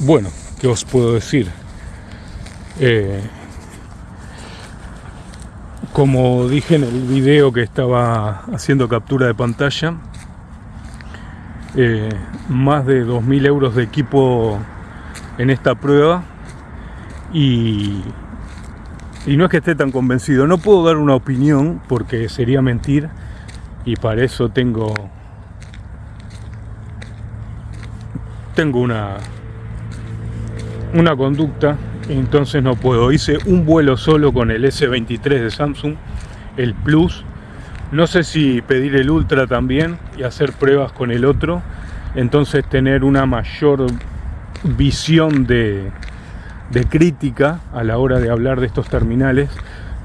bueno, ¿qué os puedo decir? Eh, como dije en el video que estaba haciendo captura de pantalla, eh, más de 2.000 euros de equipo en esta prueba y, y no es que esté tan convencido, no puedo dar una opinión porque sería mentir y para eso tengo tengo una una conducta entonces no puedo. Hice un vuelo solo con el S23 de Samsung el Plus. No sé si pedir el Ultra también y hacer pruebas con el otro. Entonces tener una mayor visión de, de crítica a la hora de hablar de estos terminales.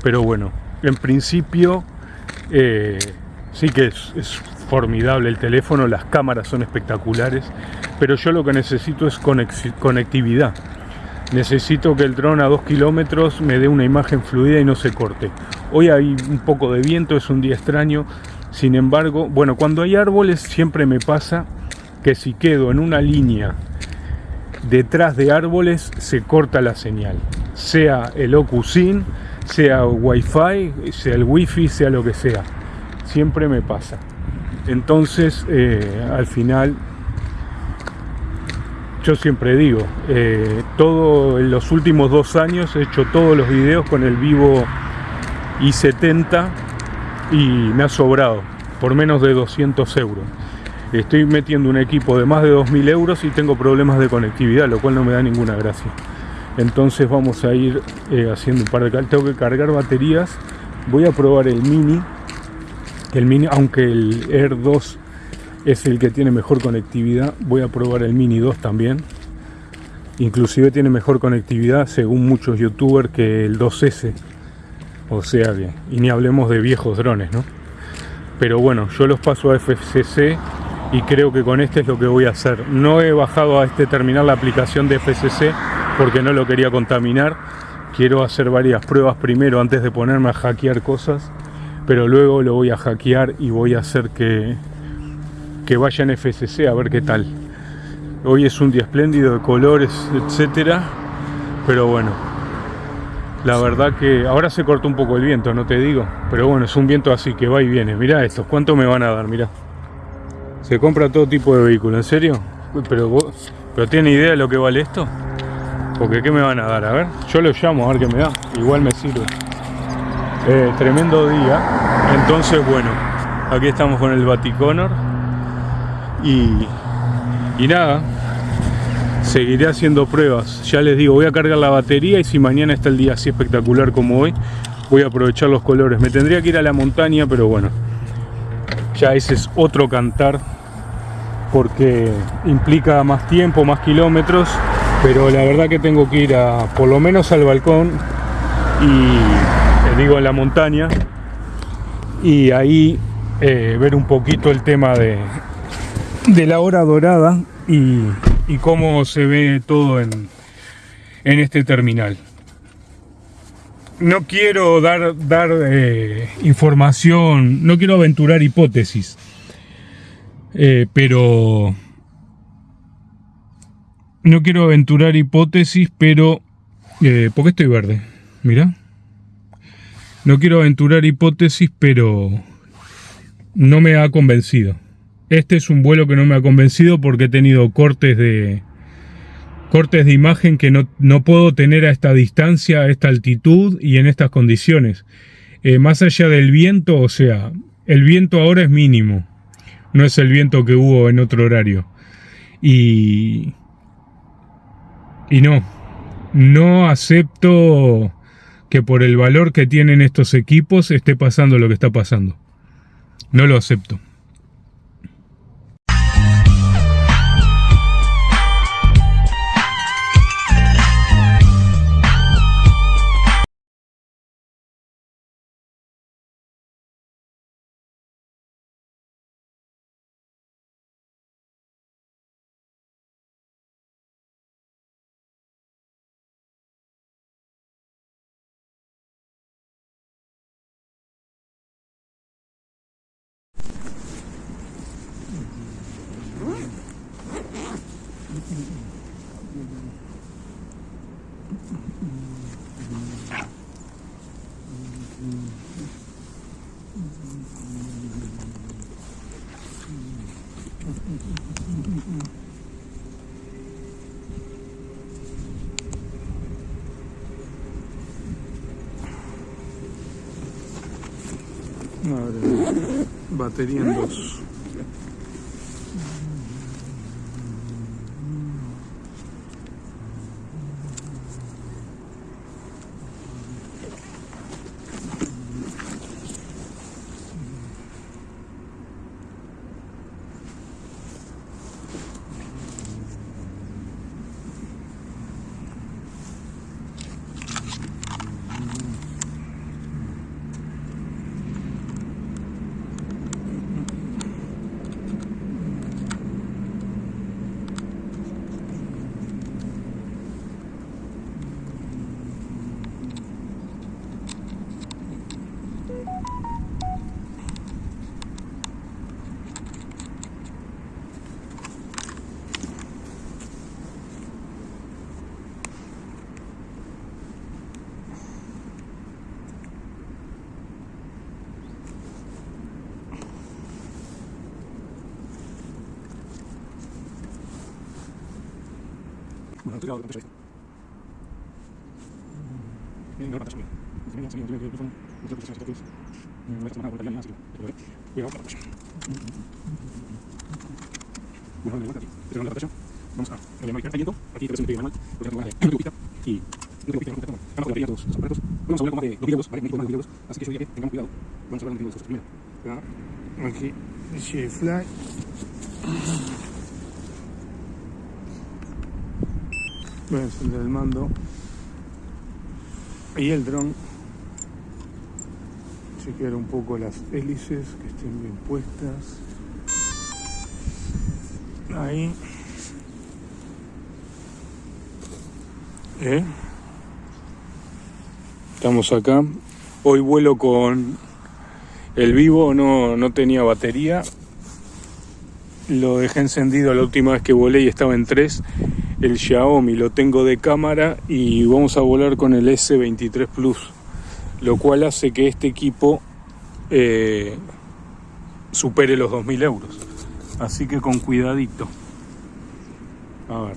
Pero bueno en principio eh, sí que es, formidable el teléfono, las cámaras son espectaculares, pero yo lo que necesito es conectividad. Necesito que el dron a dos kilómetros me dé una imagen fluida y no se corte. Hoy hay un poco de viento, es un día extraño, sin embargo, bueno, cuando hay árboles siempre me pasa que si quedo en una línea detrás de árboles se corta la señal, sea el OcuSyn, sea Wi-Fi, sea el Wi-Fi, sea lo que sea siempre me pasa. Entonces, eh, al final, yo siempre digo, eh, todo en los últimos dos años he hecho todos los videos con el Vivo i70 y me ha sobrado por menos de 200 euros. Estoy metiendo un equipo de más de 2.000 euros y tengo problemas de conectividad, lo cual no me da ninguna gracia. Entonces vamos a ir eh, haciendo un par de... Tengo que cargar baterías. Voy a probar el Mini el Mini, aunque el Air 2 es el que tiene mejor conectividad, voy a probar el Mini 2 también. Inclusive tiene mejor conectividad según muchos youtubers que el 2S. O sea que, y ni hablemos de viejos drones, ¿no? Pero bueno, yo los paso a FCC y creo que con este es lo que voy a hacer. No he bajado a este terminal la aplicación de FCC porque no lo quería contaminar. Quiero hacer varias pruebas primero antes de ponerme a hackear cosas pero luego lo voy a hackear y voy a hacer que, que vaya en FCC a ver qué tal. Hoy es un día espléndido de colores, etcétera, pero bueno, la verdad que ahora se cortó un poco el viento, no te digo, pero bueno, es un viento así que va y viene. Mirá estos, ¿cuánto me van a dar? Mirá. Se compra todo tipo de vehículo, ¿en serio? Pero vos, ¿pero tiene idea de lo que vale esto? Porque ¿qué me van a dar? A ver, yo lo llamo a ver qué me da. Igual me sirve. Eh, tremendo día entonces bueno aquí estamos con el Vaticonor y, y nada seguiré haciendo pruebas. Ya les digo voy a cargar la batería y si mañana está el día así espectacular como hoy voy a aprovechar los colores. Me tendría que ir a la montaña pero bueno ya ese es otro cantar porque implica más tiempo más kilómetros pero la verdad que tengo que ir a por lo menos al balcón y digo en la montaña y ahí eh, ver un poquito el tema de, de la hora dorada y, cómo se ve todo en, en este terminal. No quiero dar, dar eh, información, no quiero aventurar hipótesis, eh, pero no quiero aventurar hipótesis, pero ¿por qué estoy verde? Mira. No quiero aventurar hipótesis, pero no me ha convencido. Este es un vuelo que no me ha convencido porque he tenido cortes de cortes de imagen que no, no puedo tener a esta distancia, a esta altitud y en estas condiciones. Eh, más allá del viento, o sea, el viento ahora es mínimo. No es el viento que hubo en otro horario. Y... Y no. No acepto que por el valor que tienen estos equipos esté pasando lo que está pasando. No lo acepto. Bateria em dos. Tengo la pantalla. Vamos a viento. Aquí te el manual, de y no pista. Vamos a batería todos los aparatos. Vamos a hablar de los de así que yo diría que tengamos cuidado. Vamos a hablar de videos primero. Fly. Voy a encender el mando. Y el dron. Chequear un poco las hélices que estén bien puestas. Ahí. ¿Eh? Estamos acá. Hoy vuelo con el vivo, no, no tenía batería. Lo dejé encendido la última vez que volé y estaba en 3 el Xiaomi lo tengo de cámara y vamos a volar con el S23 Plus, lo cual hace que este equipo eh, supere los 2.000 euros. Así que con cuidadito. A ver.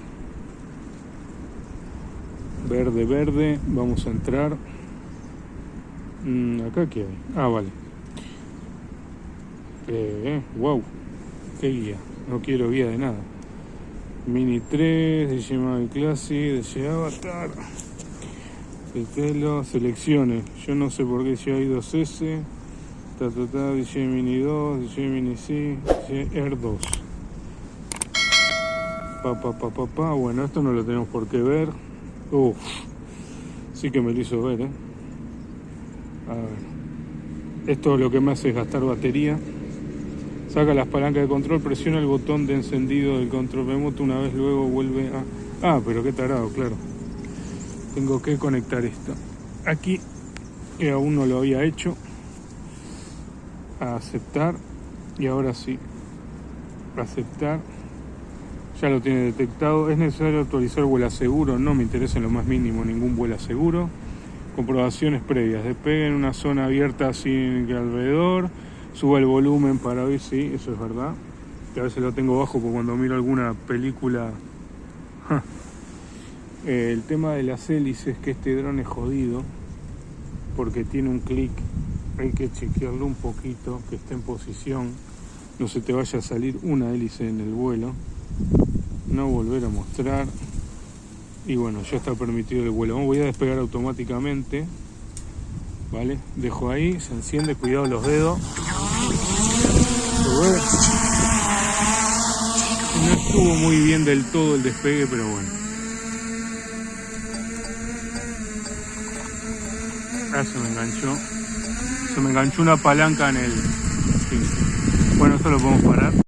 Verde, verde. Vamos a entrar. Mm, ¿Acá qué hay? Ah, vale. Eh, wow. Qué guía. No quiero guía de nada. Mini 3, DJ Mavic Classic, DJ Avatar. El pelo, selecciones. Yo no sé por qué si hay 2S. Ta, ta, ta, DJ Mini 2, DJ Mini C, DJ Air 2. Pa, pa, pa, pa, pa. Bueno, esto no lo tenemos por qué ver. Uf, sí que me lo hizo ver, ¿eh? A ver. Esto lo que me hace es gastar batería. Saca las palancas de control, presiona el botón de encendido del control remoto, una vez luego vuelve a... Ah, pero qué tarado, claro. Tengo que conectar esto. Aquí, que aún no lo había hecho. Aceptar. Y ahora sí. Aceptar. Ya lo tiene detectado. Es necesario actualizar vuela seguro. No me interesa en lo más mínimo ningún vuela seguro. Comprobaciones previas. Despegue en una zona abierta sin alrededor suba el volumen para ver si eso es verdad. Que a veces lo tengo bajo porque cuando miro alguna película... el tema de las hélices es que este dron es jodido porque tiene un clic, hay que chequearlo un poquito, que esté en posición, no se te vaya a salir una hélice en el vuelo, no volver a mostrar y bueno, ya está permitido el vuelo. Voy a despegar automáticamente, ¿vale? Dejo ahí, se enciende, cuidado los dedos. No estuvo muy bien del todo el despegue, pero bueno. Ah, se me enganchó. Se me enganchó una palanca en el... Bueno, esto lo podemos parar.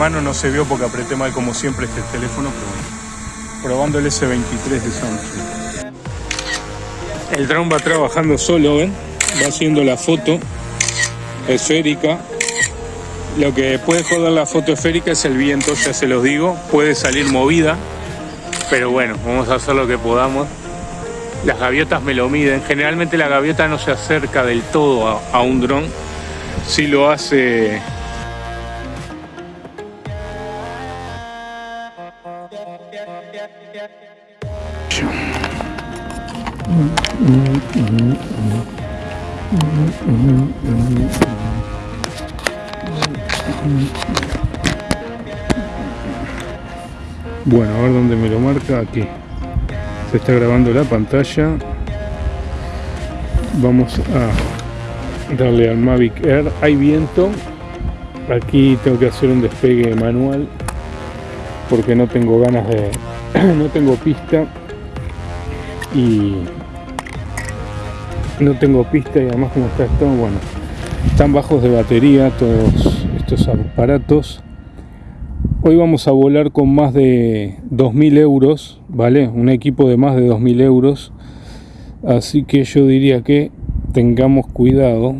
Mano no se vio porque apreté mal como siempre este teléfono, pero bueno. Probando el S23 de Samsung. El drone va trabajando solo, ¿ven? Va haciendo la foto esférica. Lo que puede joder la foto esférica es el viento, ya se los digo. Puede salir movida, pero bueno, vamos a hacer lo que podamos. Las gaviotas me lo miden. Generalmente la gaviota no se acerca del todo a, a un dron. Si lo hace Bueno, a ver dónde me lo marca. Aquí. Se está grabando la pantalla. Vamos a darle al Mavic Air. Hay viento. Aquí tengo que hacer un despegue manual porque no tengo ganas de... no tengo pista y no tengo pista y además como está esto, bueno, están bajos de batería todos estos aparatos. Hoy vamos a volar con más de 2.000 euros, ¿vale? Un equipo de más de 2.000 euros. Así que yo diría que tengamos cuidado.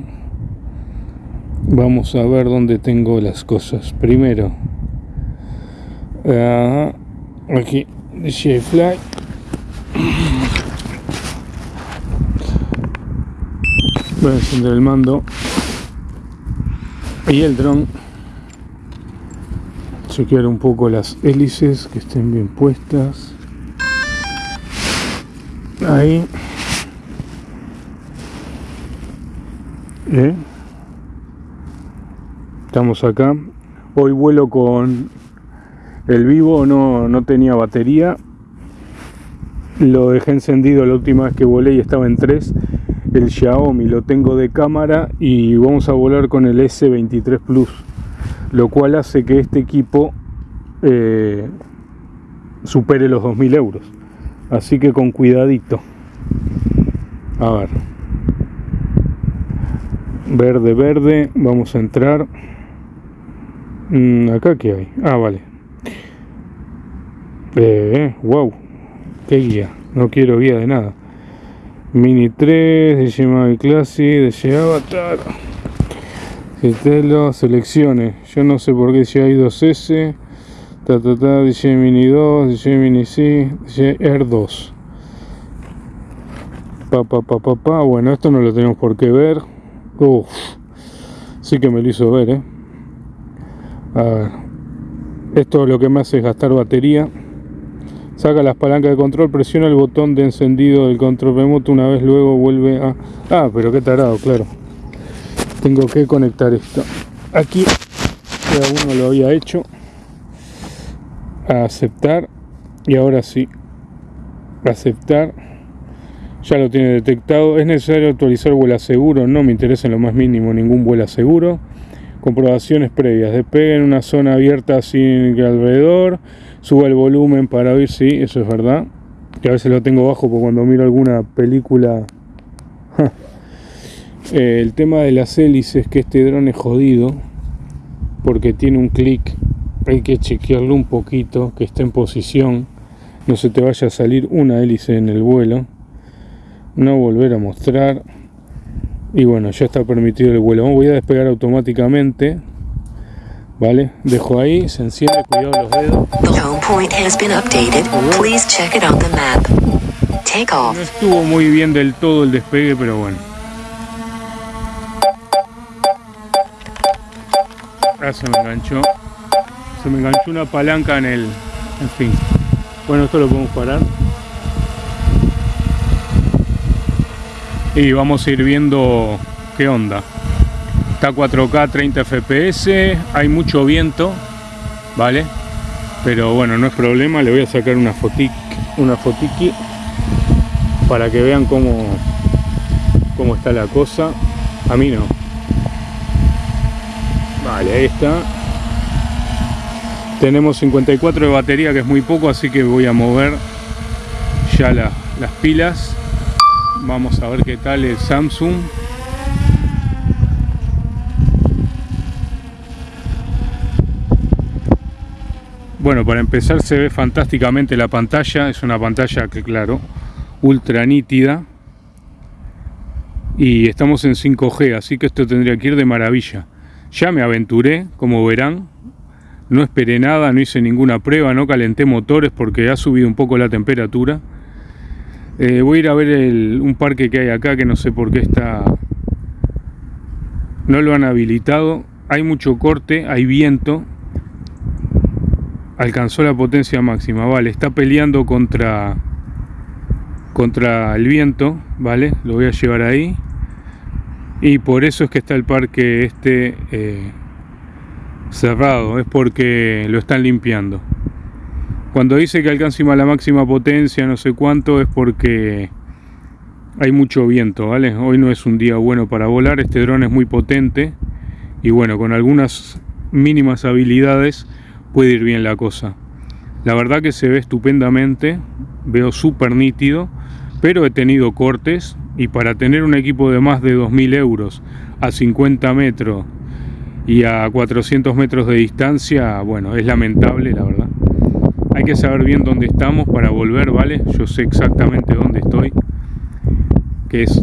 Vamos a ver dónde tengo las cosas. Primero, uh, aquí, DJI Fly. Voy a encender el mando y el dron. Chequear un poco las hélices que estén bien puestas. Ahí. ¿Eh? Estamos acá. Hoy vuelo con el vivo, no, no tenía batería. Lo dejé encendido la última vez que volé y estaba en 3 el Xiaomi lo tengo de cámara y vamos a volar con el S23 Plus lo cual hace que este equipo eh, supere los 2000 euros. Así que con cuidadito. A ver. Verde verde vamos a entrar. Mm, acá que hay. Ah vale. Eh, wow. Qué guía. No quiero guía de nada Mini 3, DJ Mavic Classic, DJ Avatar. Estelo, selecciones. Yo no sé por qué si hay 2S. Ta, ta, ta, DJ Mini 2, DJ Mini C, DJ Air 2. Pa, pa, pa, pa, pa. Bueno, esto no lo tenemos por qué ver. Uf, sí que me lo hizo ver, eh. A ver. Esto lo que me hace es gastar batería. Saca las palancas de control, presiona el botón de encendido del control remoto una vez luego vuelve a... Ah, pero qué tarado, claro. Tengo que conectar esto. Aquí cada uno lo había hecho. Aceptar. Y ahora sí. Aceptar. Ya lo tiene detectado. Es necesario actualizar vuela seguro. No me interesa en lo más mínimo ningún vuela seguro. Comprobaciones previas. Despegue en una zona abierta sin alrededor suba el volumen para oír, sí, eso es verdad. Que a veces lo tengo bajo porque cuando miro alguna película... Eh, el tema de las hélices que este dron es jodido porque tiene un clic, hay que chequearlo un poquito, que esté en posición, no se te vaya a salir una hélice en el vuelo, no volver a mostrar y bueno, ya está permitido el vuelo. Voy a despegar automáticamente ¿Vale? Dejo ahí, se enciende, cuidado los dedos. No estuvo muy bien del todo el despegue, pero bueno. Ah, se me enganchó. Se me enganchó una palanca en el... En fin. Bueno, esto lo podemos parar. Y vamos a ir viendo qué onda. Está 4K 30 FPS, hay mucho viento, ¿vale? Pero bueno, no es problema, le voy a sacar una fotiqui, una para que vean cómo, cómo está la cosa. A mí no. Vale, ahí está. Tenemos 54 de batería, que es muy poco, así que voy a mover ya las pilas. Vamos a ver qué tal el Samsung. Bueno, para empezar se ve fantásticamente la pantalla, es una pantalla que claro, ultra nítida. Y estamos en 5G, así que esto tendría que ir de maravilla. Ya me aventuré, como verán, no esperé nada, no hice ninguna prueba, no calenté motores porque ha subido un poco la temperatura. Eh, voy a ir a ver un parque que hay acá que no sé por qué está... No lo han habilitado. Hay mucho corte, hay viento, alcanzó la potencia máxima, vale, está peleando contra contra el viento, vale, lo voy a llevar ahí y por eso es que está el parque este eh, cerrado, es porque lo están limpiando. Cuando dice que alcanza la máxima potencia, no sé cuánto, es porque hay mucho viento, ¿vale? Hoy no es un día bueno para volar, este dron es muy potente y bueno, con algunas mínimas habilidades puede ir bien la cosa. La verdad que se ve estupendamente, veo súper nítido, pero he tenido cortes y para tener un equipo de más de 2.000 euros a 50 metros y a 400 metros de distancia, bueno, es lamentable la verdad. Hay que saber bien dónde estamos para volver, ¿vale? Yo sé exactamente dónde estoy, que es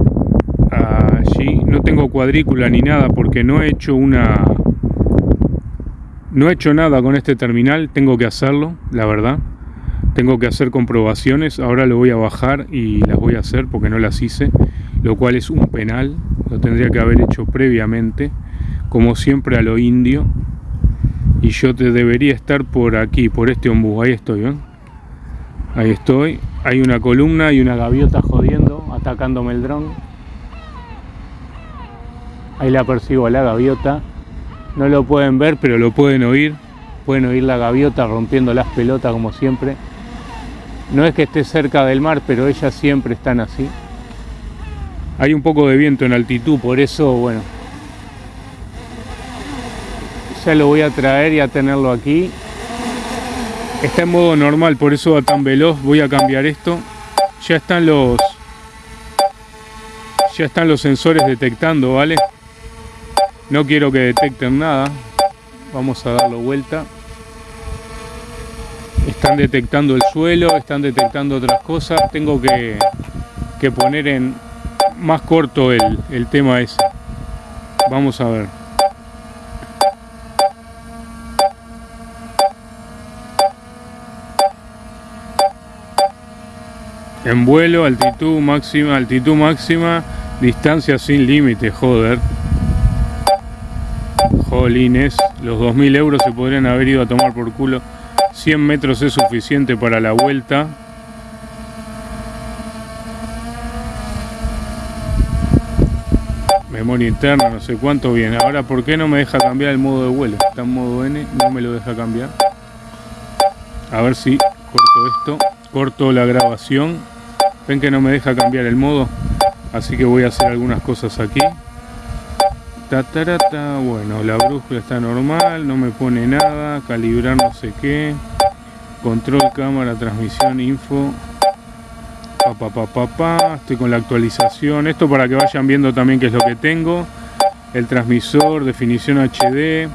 allí. No tengo cuadrícula ni nada porque no he hecho una no he hecho nada con este terminal, tengo que hacerlo, la verdad. Tengo que hacer comprobaciones, ahora lo voy a bajar y las voy a hacer porque no las hice, lo cual es un penal, lo tendría que haber hecho previamente, como siempre a lo indio. Y yo te debería estar por aquí, por este ombú, ahí estoy, ¿ven? Ahí estoy, hay una columna y una gaviota jodiendo, atacándome el dron. Ahí la persigo a la gaviota. No lo pueden ver, pero lo pueden oír. Pueden oír la gaviota rompiendo las pelotas como siempre. No es que esté cerca del mar, pero ellas siempre están así. Hay un poco de viento en altitud, por eso, bueno. Ya lo voy a traer y a tenerlo aquí. Está en modo normal, por eso va tan veloz. Voy a cambiar esto. Ya están los... Ya están los sensores detectando, ¿vale? No quiero que detecten nada. Vamos a darlo vuelta. Están detectando el suelo, están detectando otras cosas. Tengo que, que poner en más corto el, el tema ese. Vamos a ver. En vuelo, altitud máxima, altitud máxima, distancia sin límite, joder. Jolines, los 2.000 euros se podrían haber ido a tomar por culo. 100 metros es suficiente para la vuelta. Memoria interna, no sé cuánto viene. Ahora, ¿por qué no me deja cambiar el modo de vuelo? Está en modo N, no me lo deja cambiar. A ver si corto esto. Corto la grabación. Ven que no me deja cambiar el modo. Así que voy a hacer algunas cosas aquí. Bueno, la brújula está normal, no me pone nada, calibrar no sé qué, control, cámara, transmisión, info, pa, estoy con la actualización, esto para que vayan viendo también qué es lo que tengo, el transmisor, definición HD,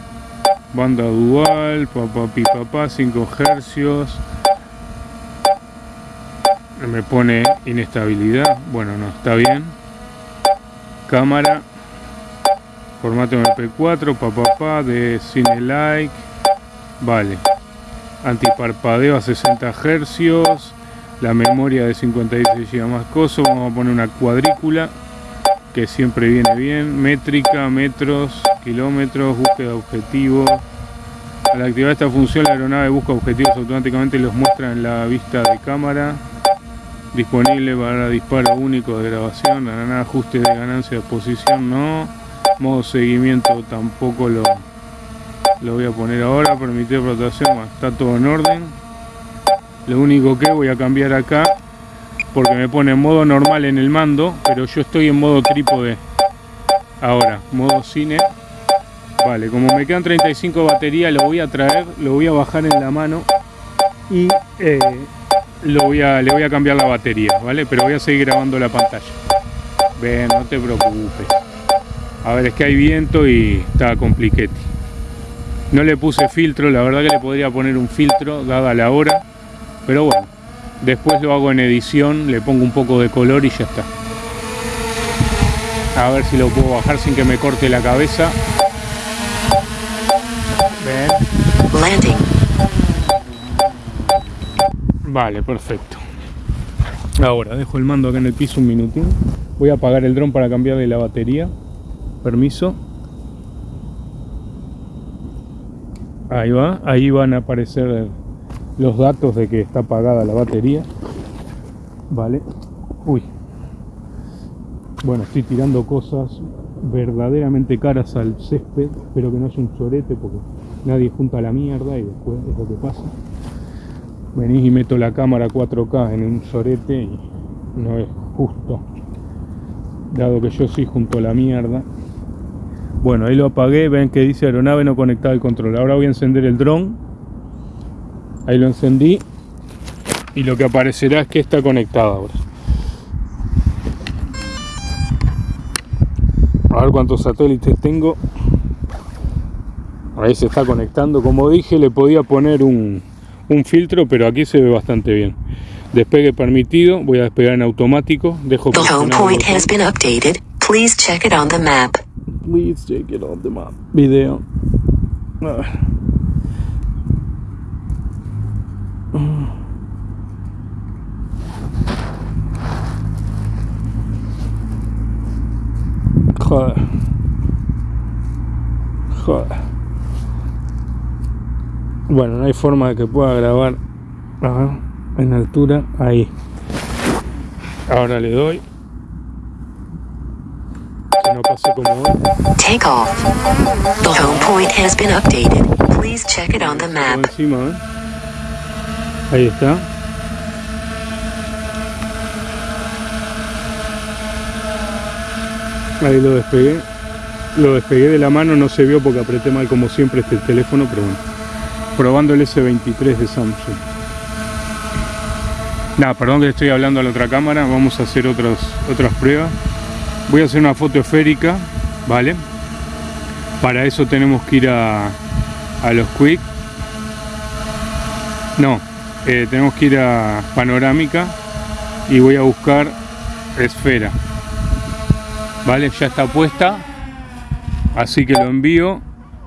banda dual, papá, pi, papá, 5 hercios, me pone inestabilidad, bueno, no, está bien, cámara, formato MP4, papá, de cine like, vale, antiparpadeo a 60 Hz, la memoria de 56 GB más coso, vamos a poner una cuadrícula que siempre viene bien, métrica, metros, kilómetros, búsqueda de objetivos. Al activar esta función la aeronave busca objetivos automáticamente y los muestra en la vista de cámara. Disponible para disparo único de grabación, ajuste de ganancia de posición, no modo seguimiento tampoco lo, lo voy a poner ahora, permitir rotación, está todo en orden. Lo único que voy a cambiar acá, porque me pone en modo normal en el mando, pero yo estoy en modo trípode. Ahora, modo cine. Vale, como me quedan 35 baterías, lo voy a traer, lo voy a bajar en la mano y eh, lo voy a, le voy a cambiar la batería, ¿vale? Pero voy a seguir grabando la pantalla. Ven, no te preocupes. A ver, es que hay viento y está compliquete. No le puse filtro, la verdad que le podría poner un filtro dada la hora. Pero bueno, después lo hago en edición, le pongo un poco de color y ya está. A ver si lo puedo bajar sin que me corte la cabeza. Landing. Vale, perfecto. Ahora, dejo el mando acá en el piso un minutín. Voy a apagar el dron para cambiarle la batería. Permiso. Ahí va, ahí van a aparecer los datos de que está apagada la batería. Vale. Uy. Bueno, estoy tirando cosas verdaderamente caras al césped. Espero que no sea un chorete porque nadie junta la mierda y después es lo que pasa. Venís y meto la cámara 4K en un sorete y no es justo. Dado que yo sí junto la mierda. Bueno, ahí lo apagué, ven que dice aeronave no conectada al control. Ahora voy a encender el dron. Ahí lo encendí. Y lo que aparecerá es que está conectado ahora. A ver cuántos satélites tengo. Ahí se está conectando. Como dije, le podía poner un, un filtro, pero aquí se ve bastante bien. Despegue permitido, voy a despegar en automático. Dejo The home point has been updated. Please check it on the map. Please check it on the map. Video. Ah. Joder. Joder. Bueno, no hay forma de que pueda grabar en altura. Ahí. Ahora le doy. Pase como. Take off. The home point has been updated. Please check it on the map. Encima, ¿eh? Ahí está. Ahí lo despegué. Lo despegué de la mano, no se vio porque apreté mal como siempre este teléfono, pero bueno probando el S23 de Samsung. Nada, perdón que estoy hablando a la otra cámara, vamos a hacer otras otras pruebas. Voy a hacer una foto esférica, ¿vale? Para eso tenemos que ir a, a los Quick. No, eh, tenemos que ir a panorámica y voy a buscar esfera. ¿Vale? Ya está puesta. Así que lo envío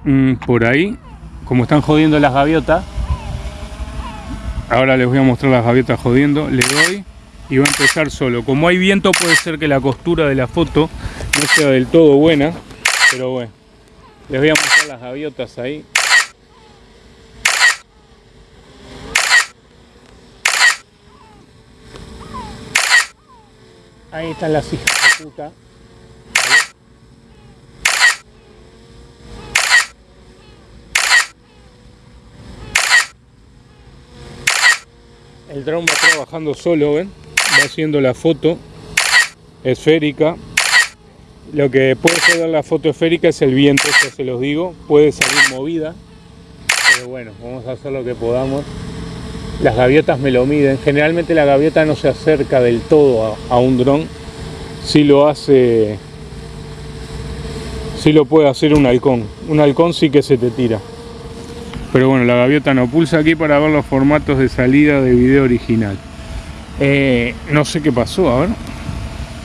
mm, por ahí como están jodiendo las gaviotas, ahora les voy a mostrar las gaviotas jodiendo, le doy y va a empezar solo. Como hay viento puede ser que la costura de la foto no sea del todo buena, pero bueno, les voy a mostrar las gaviotas ahí. Ahí están las hijas de puta. el dron va trabajando solo, ¿ven? Va haciendo la foto esférica. Lo que puede ser la foto esférica es el viento, ya se los digo. Puede salir movida. Pero bueno, vamos a hacer lo que podamos. Las gaviotas me lo miden. Generalmente la gaviota no se acerca del todo a, un dron. Si lo hace... Si lo puede hacer un halcón. Un halcón sí que se te tira. Pero bueno, la gaviota no pulsa aquí para ver los formatos de salida de video original. Eh, no sé qué pasó, a ver.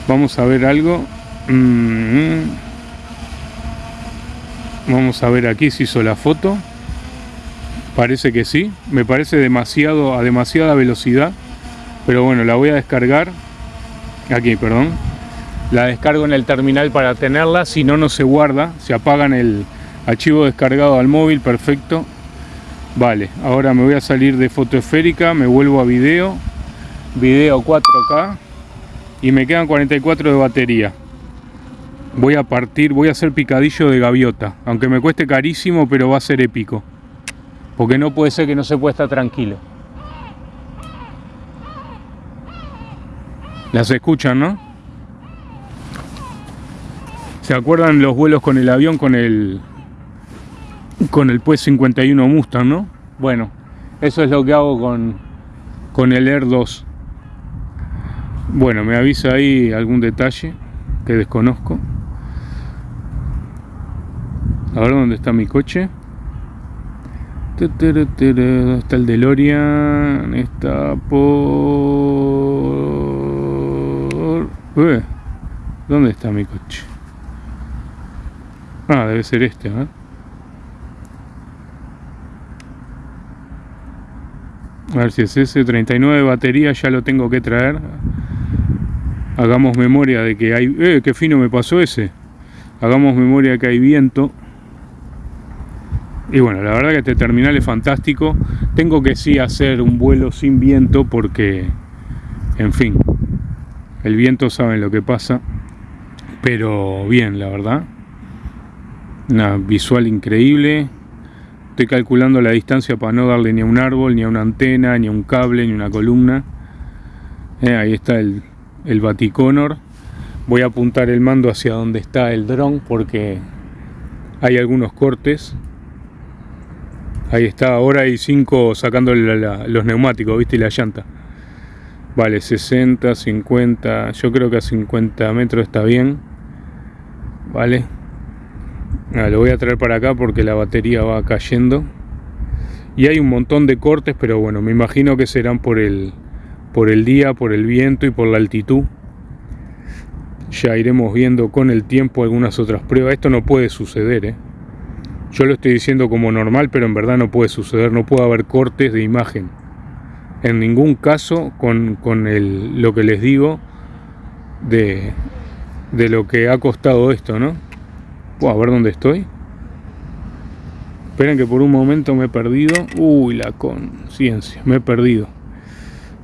Vamos a ver algo. Mm. Vamos a ver aquí si hizo la foto. Parece que sí. Me parece demasiado a demasiada velocidad. Pero bueno, la voy a descargar. Aquí, perdón. La descargo en el terminal para tenerla. Si no, no se guarda. Se apagan el archivo descargado al móvil. Perfecto. Vale, ahora me voy a salir de foto esférica, me vuelvo a video, video 4K y me quedan 44 de batería. Voy a partir, voy a hacer picadillo de gaviota, aunque me cueste carísimo, pero va a ser épico. Porque no puede ser que no se pueda estar tranquilo. Las escuchan, ¿no? ¿Se acuerdan los vuelos con el avión con el con el pues 51 Mustang, ¿no? Bueno, eso es lo que hago con, con el Air 2. Bueno, me avisa ahí algún detalle que desconozco. A ver dónde está mi coche. ¿Dónde está el DeLorean? Está por... Ué, ¿Dónde está mi coche? Ah, debe ser este, ¿eh? A ver si es ese, 39 batería, ya lo tengo que traer. Hagamos memoria de que hay... ¡Eh, qué fino me pasó ese! Hagamos memoria de que hay viento. Y bueno, la verdad que este terminal es fantástico. Tengo que sí hacer un vuelo sin viento porque, en fin, el viento saben lo que pasa. Pero bien, la verdad. Una visual increíble. Estoy calculando la distancia para no darle ni a un árbol, ni a una antena, ni a un cable, ni a una columna. Eh, ahí está el, el Baticonor. Voy a apuntar el mando hacia donde está el dron porque hay algunos cortes. Ahí está, ahora hay 5 sacando la, la, los neumáticos, ¿viste? Y la llanta. Vale, 60, 50, yo creo que a 50 metros está bien. Vale. Ah, lo voy a traer para acá porque la batería va cayendo. Y hay un montón de cortes, pero bueno, me imagino que serán por el, por el día, por el viento y por la altitud. Ya iremos viendo con el tiempo algunas otras pruebas. Esto no puede suceder, ¿eh? Yo lo estoy diciendo como normal, pero en verdad no puede suceder. No puede haber cortes de imagen. En ningún caso con, con el, lo que les digo de, de lo que ha costado esto, ¿no? a ver dónde estoy. Esperen que por un momento me he perdido. Uy, la conciencia, me he perdido.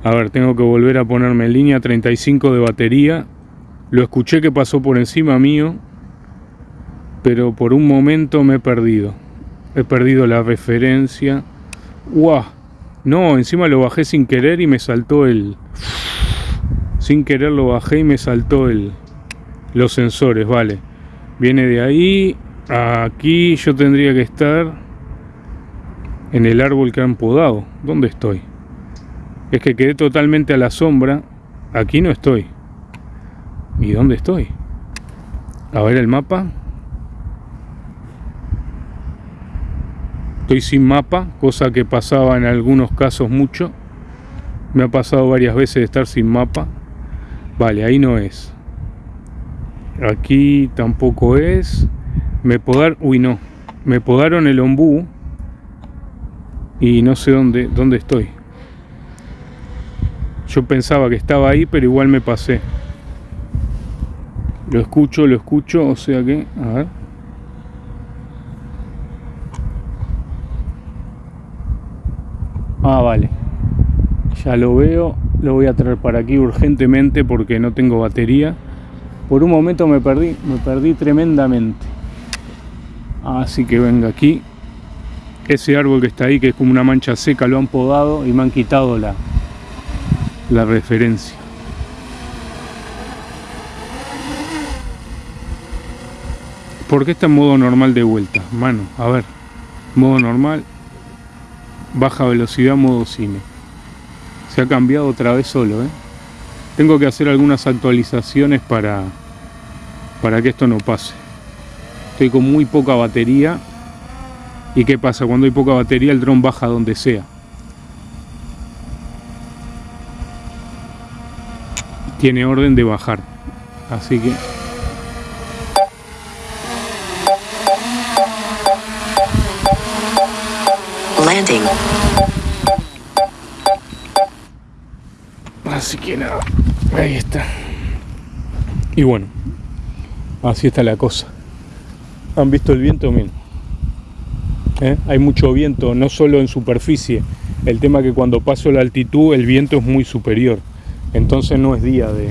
A ver, tengo que volver a ponerme en línea 35 de batería. Lo escuché que pasó por encima mío, pero por un momento me he perdido. He perdido la referencia. ¡Guau! No, encima lo bajé sin querer y me saltó el... Sin querer lo bajé y me saltó el... Los sensores, vale. Viene de ahí aquí. Yo tendría que estar en el árbol que han podado. ¿Dónde estoy? Es que quedé totalmente a la sombra. Aquí no estoy. ¿Y dónde estoy? A ver el mapa. Estoy sin mapa, cosa que pasaba en algunos casos mucho. Me ha pasado varias veces de estar sin mapa. Vale, ahí no es. Aquí tampoco es. Me podar, uy no. Me podaron el ombú y no sé dónde dónde estoy. Yo pensaba que estaba ahí, pero igual me pasé. Lo escucho, lo escucho, o sea que, a ver. Ah, vale. Ya lo veo. Lo voy a traer para aquí urgentemente porque no tengo batería. Por un momento me perdí, me perdí tremendamente. Así que venga aquí. Ese árbol que está ahí, que es como una mancha seca, lo han podado y me han quitado la, la referencia. ¿Por qué está en modo normal de vuelta? Mano, a ver. Modo normal. Baja velocidad, modo cine. Se ha cambiado otra vez solo, ¿eh? Tengo que hacer algunas actualizaciones para, para que esto no pase. Estoy con muy poca batería. ¿Y qué pasa? Cuando hay poca batería el dron baja donde sea. Tiene orden de bajar. Así que... Landing. Así que nada, ahí está. Y bueno, así está la cosa. ¿Han visto el viento? Miren. ¿Eh? Hay mucho viento, no solo en superficie. El tema que cuando paso la altitud el viento es muy superior. Entonces no es día de,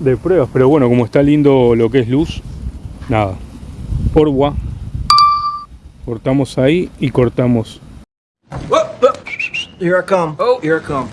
de pruebas. Pero bueno, como está lindo lo que es luz, nada. Orwa. Cortamos ahí y cortamos. Here I come. Oh, here I come.